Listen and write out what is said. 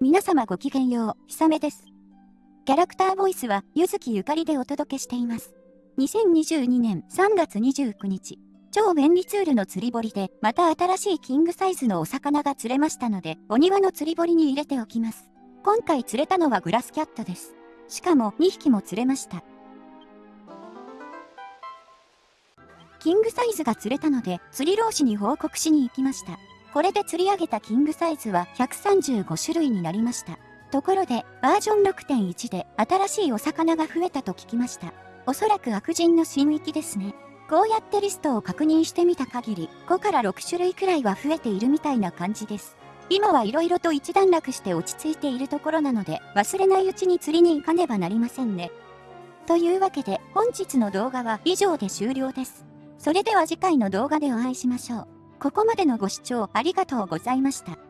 皆様ごきげんよう、ひさめです。キャラクターボイスは、ゆずきゆかりでお届けしています。2022年3月29日、超便利ツールの釣り堀で、また新しいキングサイズのお魚が釣れましたので、お庭の釣り堀に入れておきます。今回釣れたのはグラスキャットです。しかも2匹も釣れました。キングサイズが釣れたので、釣り老師に報告しに行きました。これで釣り上げたキングサイズは135種類になりました。ところで、バージョン6.1で新しいお魚が増えたと聞きました。おそらく悪人の新域ですね。こうやってリストを確認してみた限り、5から6種類くらいは増えているみたいな感じです。今は色々と一段落して落ち着いているところなので、忘れないうちに釣りに行かねばなりませんね。というわけで、本日の動画は以上で終了です。それでは次回の動画でお会いしましょう。ここまでのご視聴ありがとうございました。